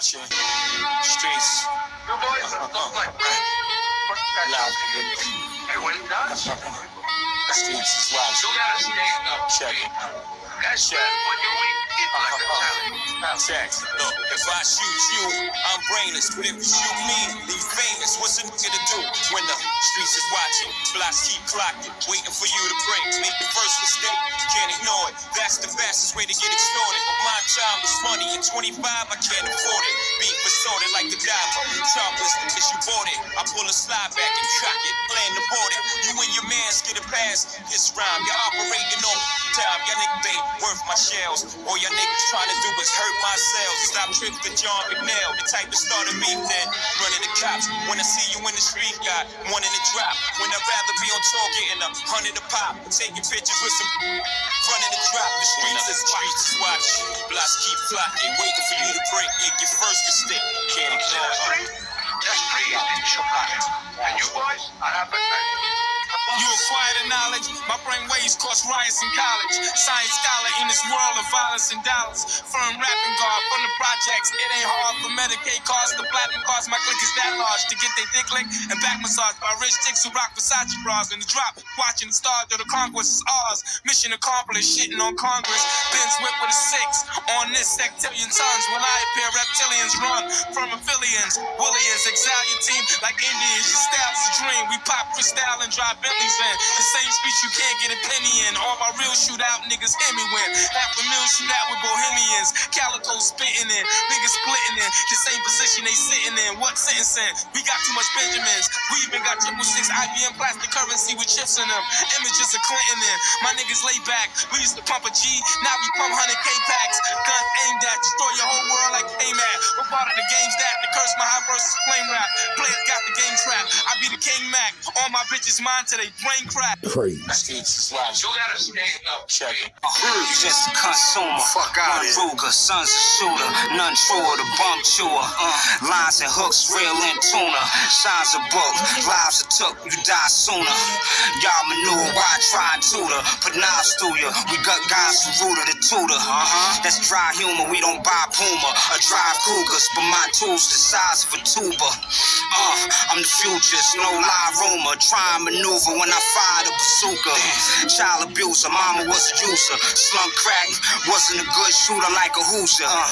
watching. Streets. You boys not like Loud. Hey, when it does, Streets is watching. gotta stand up. Check it. That's when you weak, eat like. Check. Look, if I shoot you, I'm brainless. But if you shoot me, you famous. What's a nigga to do when the streets is watching? Blocks keep clocking, waiting for you to break. Make the first mistake. That's the fastest way to get extorted. But my time is money. At 25, I can't afford it. Beat assorted like the diver. Sharpless, as you bought it. I pull a slide back and track it. Land aboard it. You and your mans get a pass. This rhyme, you're operating on time. Y'all niggas ain't worth my shells. All y'all niggas trying to do is hurt my cells. Stop tripping to John McNail. The type that started me then. Running the cops. When I see you in the street, got one in the drop. When I'd rather be on tour getting a hundred a pop. Taking pictures with some of the drop. The streets is streets is watching. Blocks keep flocking. Waiting for you to break. Make your first mistake. Can't ignore the it. street? And you boys are having You acquire the knowledge. My brain waves cause riots in college. Science scholar in this world of violence and dollars. Firm from It ain't hard for Medicaid costs. The platinum costs. My clique is that large to get they dick licked and back massage by rich chicks who rock Versace bras in the drop. Watching the stars of the conquest is ours. Mission accomplished. Shitting on Congress. Ben's whip with a six. On this sectarian tons When I appear reptilians run from affiliates. Williams exile your team like Indians. Your style's a dream. We pop crystal and drive Bentleys in. The same speech you can't get a penny in. All my real shootout niggas hear me win. Half a mil shootout with Bohemians. Calico spitting in. Niggas splitting in. The same position they sitting in. What sentencing? We got too much Benjamins. We even got triple six IBM plastic currency with chips in them. Images of Clinton in. My niggas lay back. We used to pump a G. Now we pump 100K packs. Gun aimed at. Destroy your whole world like AMAT. What part of the game's that? The curse my high versus flame rap. Players got the game trapped. I be the King Mac. All my bitches mine till they brain crack. Crazy. Streets is. You gotta stand up. Check it. You just a consumer. Fuck out One Ruger, son's a shooter. None truer, the bum chewer. Uh, lines and hooks, real and tuna. Shines a book, lives are took, you die sooner. Y'all manure, why try and tutor? Put knives through ya. We got guys from Rooter to Tutor. Uh-huh. That's dry humor, we don't buy Puma. Or drive Cougars, but my tools the size of a tuba. Uh, I'm the future, no lie rumor. Try and maneuver when I fire the bazooka. Child abuser, mama was a user. Slum crack, wasn't a good shooter like a Hoosier. Uh,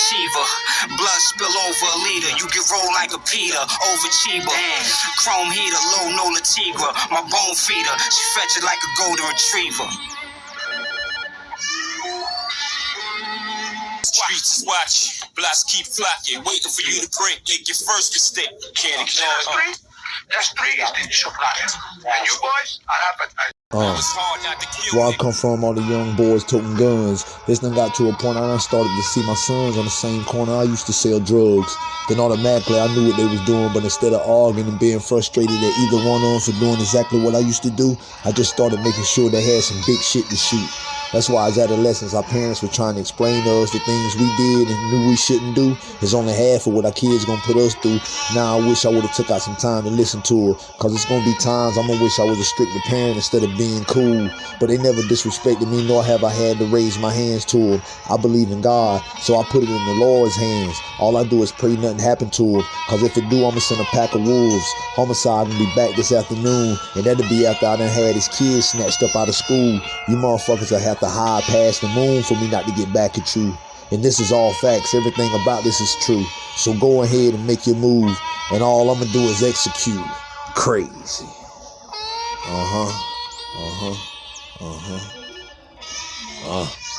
overachiever, blood spill over a leader. You get rolled like a Peter, overachiever. Chrome heater, low no Latigra. My bone feeder, she fetch it like a golden retriever. Streets is watching. Blocks keep flocking. Waiting for you to break. Make your first mistake. Can't See ignore the it. street? That's free in Chicago. And you boys are having Uh, where I come from, all the young boys toting guns. This done got to a point I started to see my sons on the same corner I used to sell drugs. Then automatically I knew what they was doing, but instead of arguing and being frustrated at either one of them for doing exactly what I used to do, I just started making sure they had some big shit to shoot. That's why as adolescents, our parents were trying to explain to us the things we did and knew we shouldn't do. It's only half of what our kids gonna put us through. Now I wish I would have took out some time to listen to her, cause it's gonna be times I'm gonna wish I was a stricter parent instead of being cool. But they never disrespected me, nor have I had to raise my hands to them. I believe in God, so I put it in the Lord's hands. All I do is pray nothing happen to them, cause if it do, I'ma send a pack of wolves. Homicide gonna be back this afternoon, and that'll be after I done had his kids snatched up out of school. You motherfuckers will have to hide past the moon for me not to get back at you. And this is all facts. Everything about this is true. So go ahead and make your move. And all I'm gonna do is execute. Crazy. Uh huh. Uh huh. Uh huh. Uh.